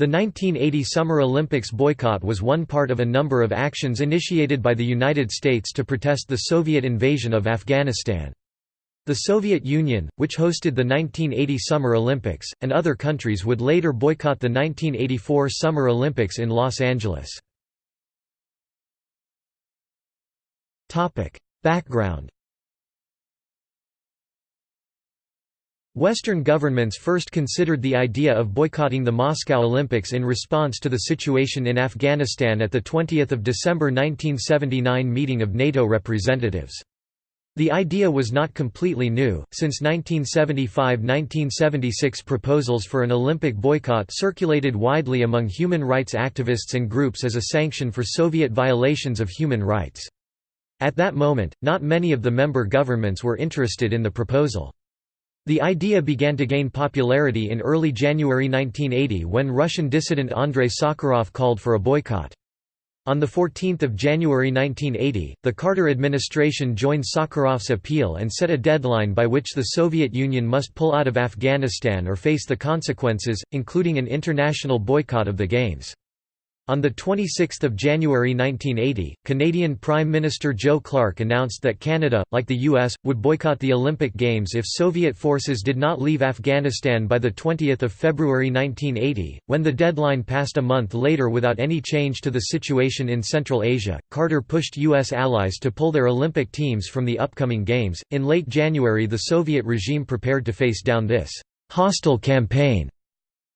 The 1980 Summer Olympics boycott was one part of a number of actions initiated by the United States to protest the Soviet invasion of Afghanistan. The Soviet Union, which hosted the 1980 Summer Olympics, and other countries would later boycott the 1984 Summer Olympics in Los Angeles. Background Western governments first considered the idea of boycotting the Moscow Olympics in response to the situation in Afghanistan at the 20 December 1979 meeting of NATO representatives. The idea was not completely new, since 1975–1976 proposals for an Olympic boycott circulated widely among human rights activists and groups as a sanction for Soviet violations of human rights. At that moment, not many of the member governments were interested in the proposal. The idea began to gain popularity in early January 1980 when Russian dissident Andrei Sakharov called for a boycott. On 14 January 1980, the Carter administration joined Sakharov's appeal and set a deadline by which the Soviet Union must pull out of Afghanistan or face the consequences, including an international boycott of the Games. On 26 January 1980, Canadian Prime Minister Joe Clark announced that Canada, like the U.S., would boycott the Olympic Games if Soviet forces did not leave Afghanistan by 20 February 1980. When the deadline passed a month later without any change to the situation in Central Asia, Carter pushed U.S. allies to pull their Olympic teams from the upcoming Games. In late January, the Soviet regime prepared to face down this hostile campaign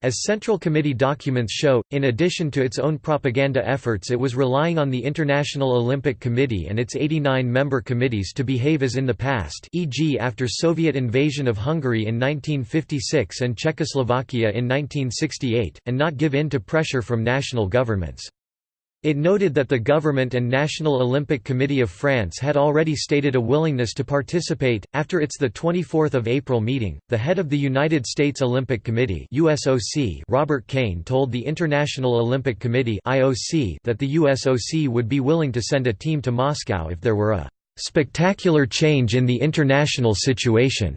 as Central Committee documents show, in addition to its own propaganda efforts it was relying on the International Olympic Committee and its 89 member committees to behave as in the past e.g. after Soviet invasion of Hungary in 1956 and Czechoslovakia in 1968, and not give in to pressure from national governments. It noted that the government and National Olympic Committee of France had already stated a willingness to participate. After its the 24th of April meeting, the head of the United States Olympic Committee (USOC), Robert Kane, told the International Olympic Committee (IOC) that the USOC would be willing to send a team to Moscow if there were a spectacular change in the international situation.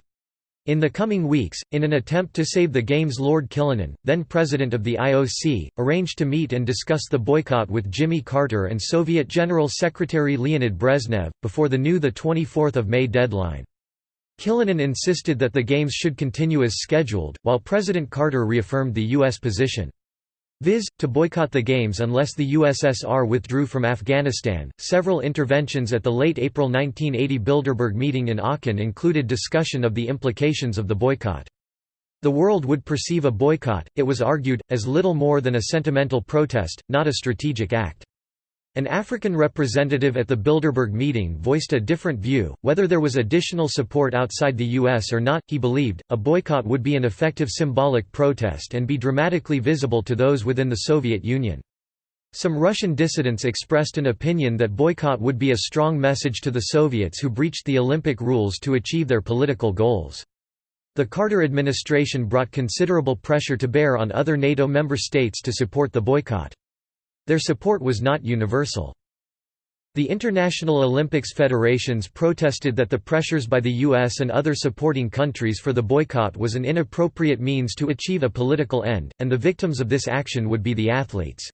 In the coming weeks, in an attempt to save the Games Lord Killanin, then president of the IOC, arranged to meet and discuss the boycott with Jimmy Carter and Soviet General Secretary Leonid Brezhnev, before the new 24 May deadline. Killanin insisted that the Games should continue as scheduled, while President Carter reaffirmed the U.S. position. Viz. to boycott the Games unless the USSR withdrew from Afghanistan. Several interventions at the late April 1980 Bilderberg meeting in Aachen included discussion of the implications of the boycott. The world would perceive a boycott, it was argued, as little more than a sentimental protest, not a strategic act. An African representative at the Bilderberg meeting voiced a different view, whether there was additional support outside the U.S. or not, he believed, a boycott would be an effective symbolic protest and be dramatically visible to those within the Soviet Union. Some Russian dissidents expressed an opinion that boycott would be a strong message to the Soviets who breached the Olympic rules to achieve their political goals. The Carter administration brought considerable pressure to bear on other NATO member states to support the boycott. Their support was not universal. The International Olympics federations protested that the pressures by the US and other supporting countries for the boycott was an inappropriate means to achieve a political end, and the victims of this action would be the athletes.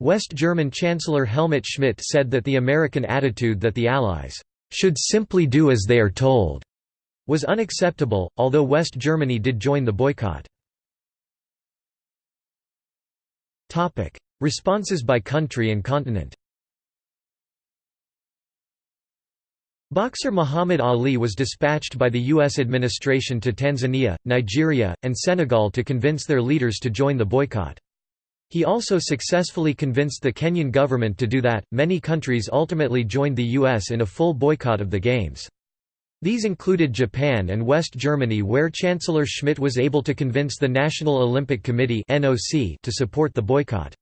West German Chancellor Helmut Schmidt said that the American attitude that the Allies should simply do as they are told was unacceptable, although West Germany did join the boycott. Responses by country and continent Boxer Muhammad Ali was dispatched by the U.S. administration to Tanzania, Nigeria, and Senegal to convince their leaders to join the boycott. He also successfully convinced the Kenyan government to do that. Many countries ultimately joined the U.S. in a full boycott of the Games. These included Japan and West Germany where Chancellor Schmidt was able to convince the National Olympic Committee to support the boycott.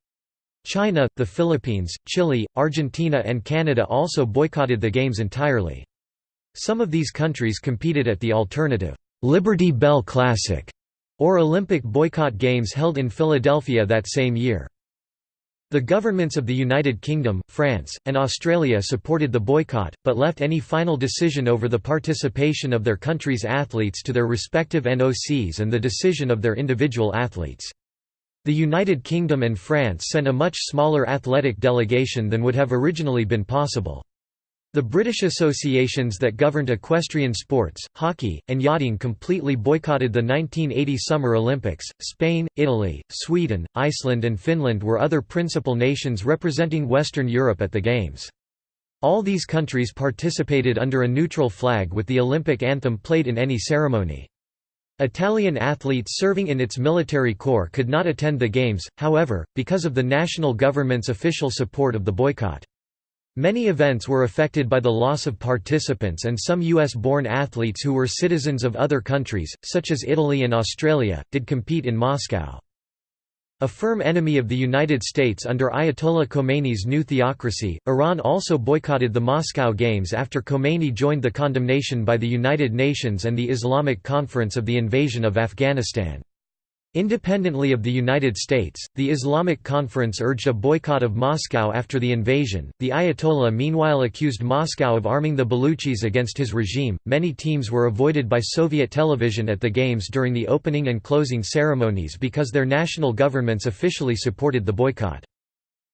China, the Philippines, Chile, Argentina and Canada also boycotted the Games entirely. Some of these countries competed at the alternative, Liberty Bell Classic, or Olympic boycott games held in Philadelphia that same year. The governments of the United Kingdom, France, and Australia supported the boycott, but left any final decision over the participation of their country's athletes to their respective NOCs and the decision of their individual athletes. The United Kingdom and France sent a much smaller athletic delegation than would have originally been possible. The British associations that governed equestrian sports, hockey, and yachting completely boycotted the 1980 Summer Olympics. Spain, Italy, Sweden, Iceland, and Finland were other principal nations representing Western Europe at the Games. All these countries participated under a neutral flag with the Olympic anthem played in any ceremony. Italian athletes serving in its military corps could not attend the Games, however, because of the national government's official support of the boycott. Many events were affected by the loss of participants and some US-born athletes who were citizens of other countries, such as Italy and Australia, did compete in Moscow. A firm enemy of the United States under Ayatollah Khomeini's new theocracy, Iran also boycotted the Moscow Games after Khomeini joined the condemnation by the United Nations and the Islamic Conference of the invasion of Afghanistan. Independently of the United States, the Islamic Conference urged a boycott of Moscow after the invasion. The Ayatollah meanwhile accused Moscow of arming the Baluchis against his regime. Many teams were avoided by Soviet television at the Games during the opening and closing ceremonies because their national governments officially supported the boycott.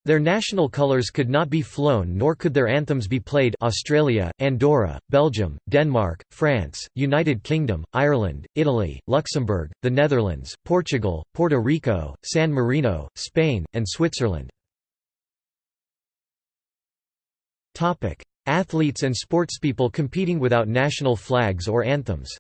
Their national colours could not be flown nor could their anthems be played Australia, Andorra, Belgium, Denmark, France, United Kingdom, Ireland, Italy, Luxembourg, the Netherlands, Portugal, Puerto Rico, San Marino, Spain, and Switzerland. Athletes and sportspeople competing without national flags or anthems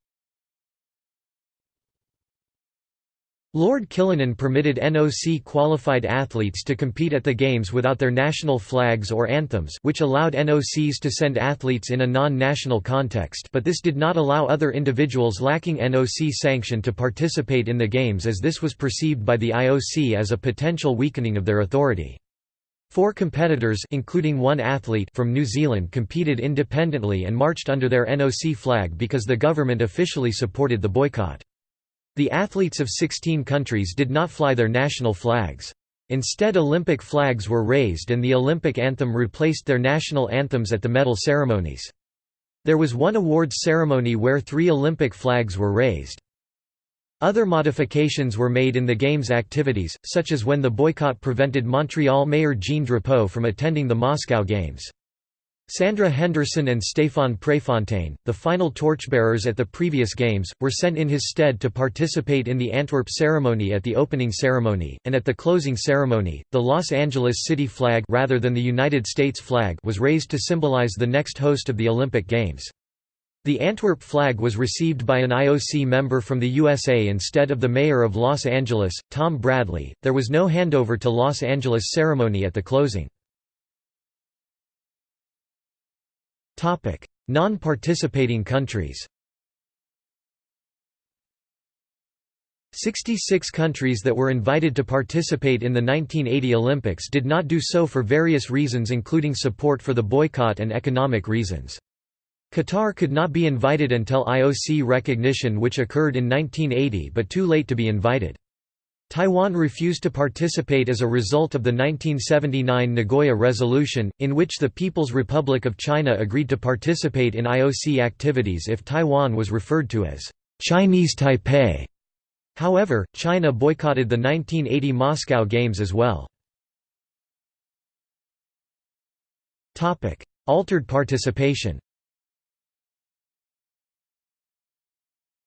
Lord Killanin permitted NOC-qualified athletes to compete at the Games without their national flags or anthems which allowed NOCs to send athletes in a non-national context but this did not allow other individuals lacking NOC sanction to participate in the Games as this was perceived by the IOC as a potential weakening of their authority. Four competitors including one athlete from New Zealand competed independently and marched under their NOC flag because the government officially supported the boycott. The athletes of 16 countries did not fly their national flags. Instead Olympic flags were raised and the Olympic anthem replaced their national anthems at the medal ceremonies. There was one awards ceremony where three Olympic flags were raised. Other modifications were made in the Games activities, such as when the boycott prevented Montreal Mayor Jean Drapeau from attending the Moscow Games. Sandra Henderson and Stéphane Préfontaine, the final torchbearers at the previous Games, were sent in his stead to participate in the Antwerp ceremony at the opening ceremony, and at the closing ceremony, the Los Angeles city flag rather than the United States flag was raised to symbolize the next host of the Olympic Games. The Antwerp flag was received by an IOC member from the USA instead of the mayor of Los Angeles, Tom Bradley. There was no handover to Los Angeles ceremony at the closing. Non-participating countries 66 countries that were invited to participate in the 1980 Olympics did not do so for various reasons including support for the boycott and economic reasons. Qatar could not be invited until IOC recognition which occurred in 1980 but too late to be invited. Taiwan refused to participate as a result of the 1979 Nagoya Resolution, in which the People's Republic of China agreed to participate in IOC activities if Taiwan was referred to as Chinese Taipei. However, China boycotted the 1980 Moscow Games as well. Altered participation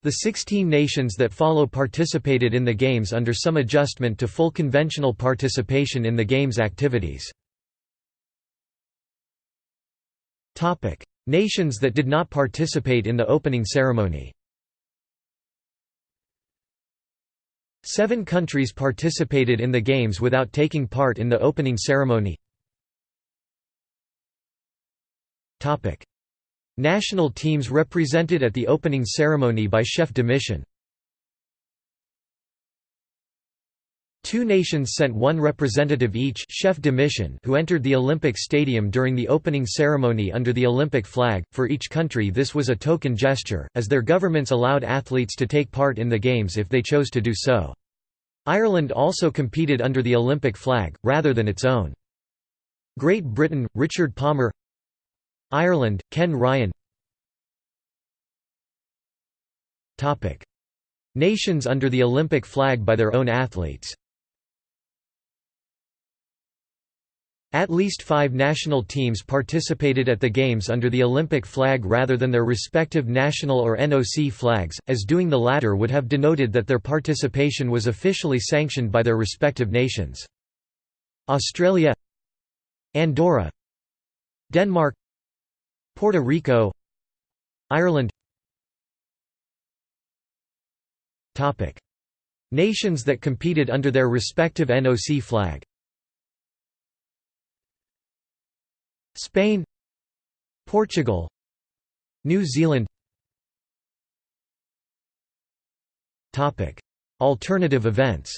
The 16 nations that follow participated in the Games under some adjustment to full conventional participation in the Games activities. Nations that did not participate in the opening ceremony. Seven countries participated in the Games without taking part in the opening ceremony National teams represented at the opening ceremony by chef de mission. Two nations sent one representative each chef de mission who entered the Olympic Stadium during the opening ceremony under the Olympic flag. For each country this was a token gesture, as their governments allowed athletes to take part in the Games if they chose to do so. Ireland also competed under the Olympic flag, rather than its own. Great Britain, Richard Palmer Ireland, Ken Ryan. Nations under the Olympic flag by their own athletes. At least five national teams participated at the Games under the Olympic flag rather than their respective national or NOC flags, as doing the latter would have denoted that their participation was officially sanctioned by their respective nations. Australia Andorra Denmark Puerto Rico Ireland. Nations that competed under their respective NOC flag. Spain Portugal New Zealand. Alternative events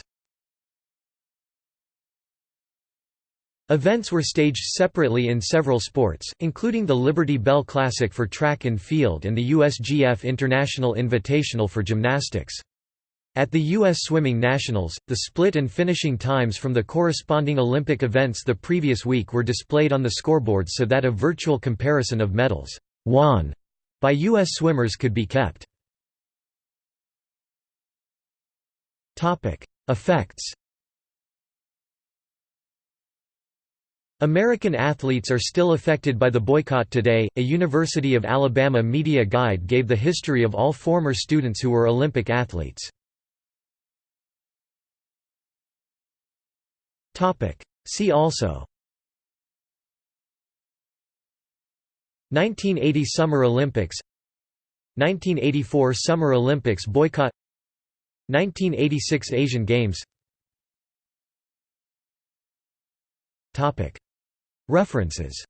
Events were staged separately in several sports, including the Liberty Bell Classic for track and field and the USGF International Invitational for gymnastics. At the U.S. Swimming Nationals, the split and finishing times from the corresponding Olympic events the previous week were displayed on the scoreboard so that a virtual comparison of medals won by U.S. swimmers could be kept. Effects American athletes are still affected by the boycott today. A University of Alabama media guide gave the history of all former students who were Olympic athletes. Topic: See also. 1980 Summer Olympics. 1984 Summer Olympics boycott. 1986 Asian Games References